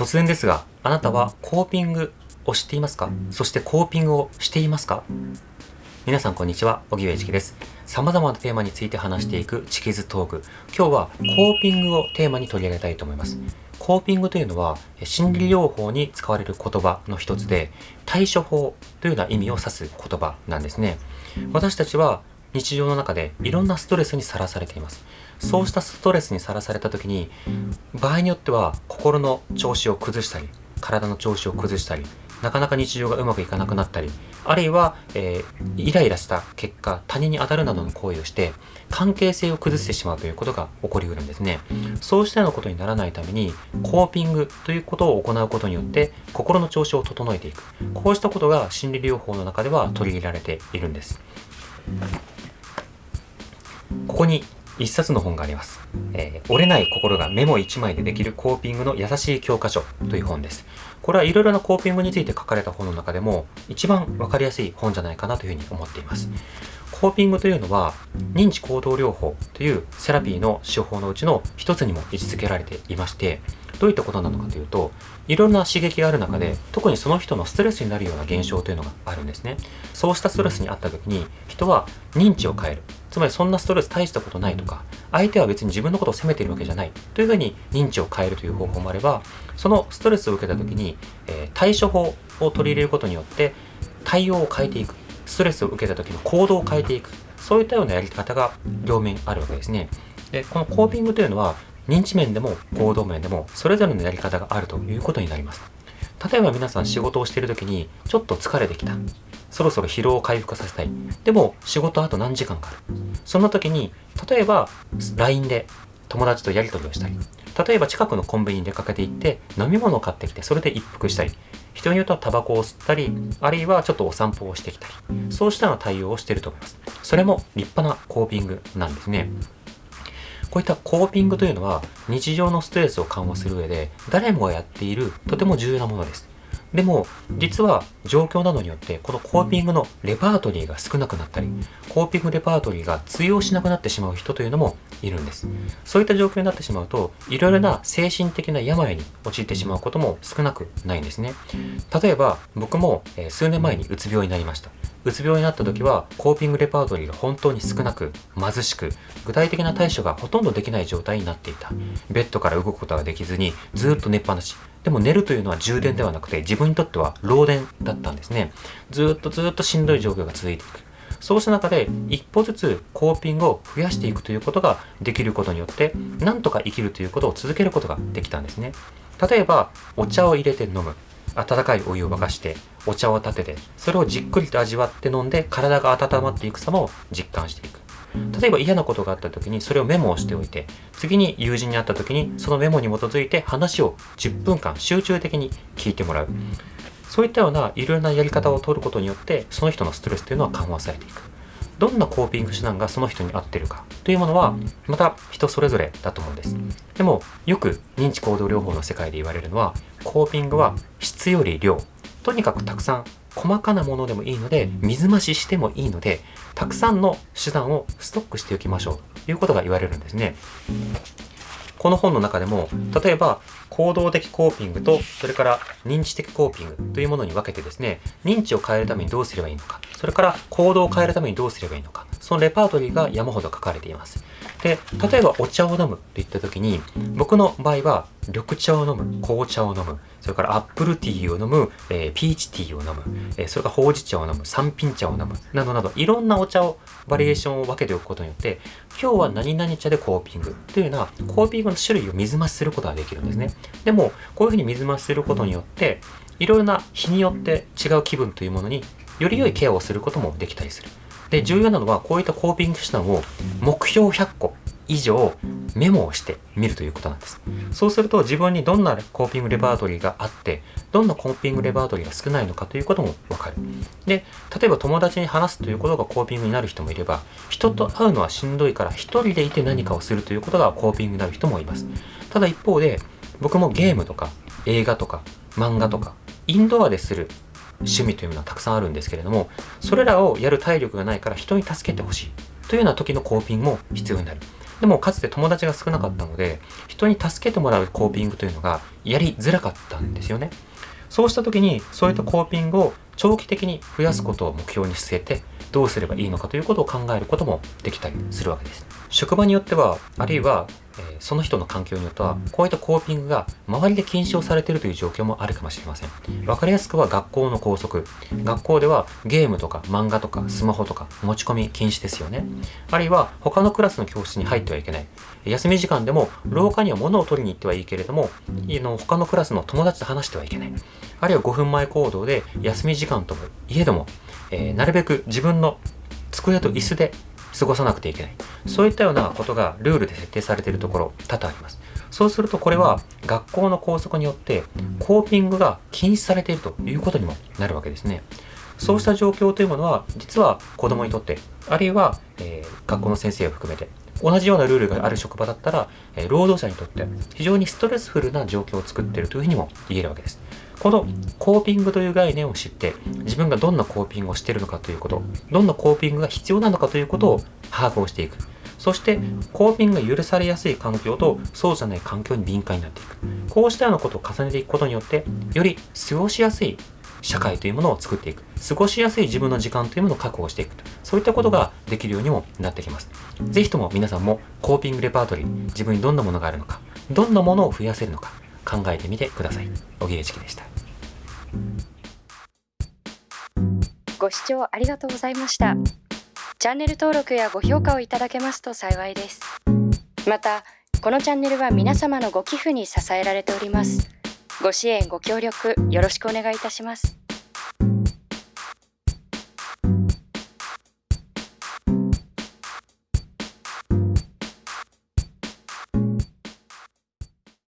突然ですが、あなたはコーピングを知っていますか？そしてコーピングをしていますか？皆さんこんにちは、荻上チキです。様々なテーマについて話していくチキズトーク。今日はコーピングをテーマに取り上げたいと思います。コーピングというのは心理療法に使われる言葉の一つで対処法というような意味を指す言葉なんですね。私たちは日常の中でいろんなストレスにさらされています。そうしたストレスにさらされた時に場合によっては心の調子を崩したり体の調子を崩したりなかなか日常がうまくいかなくなったりあるいは、えー、イライラした結果他人に当たるなどの行為をして関係性を崩してしまうということが起こりうるんですね。そうしたようなことにならないためにコーピングということを行うことによって心の調子を整えていく。こうしたことが心理療法の中では取り入れられているんです。ここに一冊の本があります、えー、折れない心がメモ1枚でできるコーピングの優しい教科書という本です。これはいろいろなコーピングについて書かれた本の中でも一番わかりやすい本じゃないかなというふうに思っています。コーピングというのは認知行動療法というセラピーの手法のうちの一つにも位置づけられていましてどういったことなのかというといろんな刺激がある中で特にその人のストレスになるような現象というのがあるんですね。そうしたストレスにあった時に人は認知を変える。つまりそんなストレス大したことないとか相手は別に自分のことを責めているわけじゃない。というふうに認知を変えるという方法もあればそのストレスを受けた時に、えー、対処法を取り入れることによって対応を変えていくストレスを受けた時の行動を変えていく。そういったようなやり方が両面あるわけですね。でこのコーピングというのは認知面でも行動面でもそれぞれのやり方があるということになります。例えば皆さん仕事をしている時にちょっと疲れてきた。そろそろ疲労を回復させたい。でも仕事あと何時間かある。そんな時に例えば LINE で友達とやり取りをしたり。例えば近くのコンビニに出かけて行って飲み物を買ってきてそれで一服したり人によってはタバコを吸ったりあるいはちょっとお散歩をしてきたりそうしたような対応をしていると思いますそれも立派なコーピングなんですねこういったコーピングというのは日常のストレスを緩和する上で誰もがやっているとても重要なものです。でも実は状況などによってこのコーピングのレパートリーが少なくなったりコーピングレパートリーが通用しなくなってしまう人というのもいるんです。そういった状況になってしまうといろいろな精神的な病に陥ってしまうことも少なくないんですね。例えば僕も数年前にうつ病になりました。うつ病になった時はコーピングレパートリーが本当に少なく貧しく具体的な対処がほとんどできない状態になっていた。ベッドから動くことができずにずっと寝っぱなし。でも寝るというのは充電ではなくて自分にとっては漏電だったんですね。ずっとずっとしんどい状況が続いていく。そうした中で一歩ずつコーピングを増やしていくということができることによってなんとか生きるということを続けることができたんですね。例えばお茶を入れて飲む。温かいお湯を沸かしてお茶を立ててそれをじっくりと味わって飲んで体が温まっていく様を実感していく例えば嫌なことがあった時にそれをメモをしておいて次に友人に会った時にそのメモに基づいて話を10分間集中的に聞いてもらう。そういったようないろいろなやり方を取ることによってその人のストレスというのは緩和されていく。どんなコーピング手段がその人に合ってるか。というものはまた人それぞれだと思うんです。でもよく認知行動療法の世界で言われるのはコーピングは質より量。とにかくたくさん細かなものでもいいので水増ししてもいいのでたくさんの手段をストックしておきましょう。ということが言われるんですね。この本の中でも例えば行動的コーピングとそれから認知的コーピングというものに分けてですね認知を変えるためにどうすればいいのか。それから行動を変えるためにどうすればいいのかそのレパートリーが山ほど書かれています。で例えばお茶を飲むといった時に僕の場合は緑茶を飲む紅茶を飲むそれからアップルティーを飲む、えー、ピーチティーを飲む、えー、それからほうじ茶を飲む三品茶を飲むなどなどいろんなお茶をバリエーションを分けておくことによって今日は何々茶でコーピングというようなコーピングの種類を水増しすることができるんですね。でもこういうふうに水増しすることによっていろいろな日によって違う気分というものにより良いケアをすることもできたりする。で重要なのはこういったコーピング手段を目標100個以上メモをしてみるということなんです。そうすると自分にどんなコーピングレパートリーがあって、どんなコーピングレパートリーが少ないのかということもわかる。で、例えば友達に話すということがコーピングになる人もいれば、人と会うのはしんどいから一人でいて何かをするということがコーピングになる人もいます。ただ一方で、僕もゲームとか映画とか漫画とかインドアでする趣味というのはたくさんあるんですけれども、それらをやる体力がないから人に助けてほしい。というような時のコーピングも必要になる。でもかつて友達が少なかったので人に助けてもらうコーピングというのがやりづらかったんですよね。そうした時にそういったコーピングを長期的に増やすことを目標に据えてどうすればいいのかということを考えることもできたりするわけです。職場によってはあるいはえその人の環境によってはこういったコーピングが周りで禁止をされているという状況もあるかもしれません。分かりやすくは学校の校則。学校ではゲームとか漫画とかスマホとか持ち込み禁止ですよね。あるいは他のクラスの教室に入ってはいけない。休み時間でも廊下には物を取りに行ってはいいけれども他のクラスの友達と話してはいけない。あるいは5分前行動で休み時間ともいえども、えー、なるべく自分の机と椅子で過ごさなくてはいけない。そういったようなことがルールで設定されているところ多々あります。そうするとこれは学校の校則によってコーピングが禁止されているということにもなるわけですね。そうした状況というものは実は子供にとってあるいは、えー、学校の先生を含めて同じようなルールがある職場だったら、えー、労働者にとって非常にストレスフルな状況を作っているというふうにも言えるわけです。このコーピングという概念を知って自分がどんなコーピングをしているのかということどんなコーピングが必要なのかということを把握をしていく。そしてコーピングが許されやすい環境とそうじゃない環境に敏感になっていく。こうしたようなことを重ねていくことによってより過ごしやすい社会というものを作っていく。過ごしやすい自分の時間というものを確保していくと。そういったことができるようにもなってきます。是非とも皆さんもコーピングレパートリー自分にどんなものがあるのかどんなものを増やせるのか考えてみてください。小木チキでした。ご視聴ありがとうございました。チャンネル登録やご評価をいただけますと幸いです。またこのチャンネルは皆様のご寄付に支えられております。ご支援ご協力よろしくお願いいたします。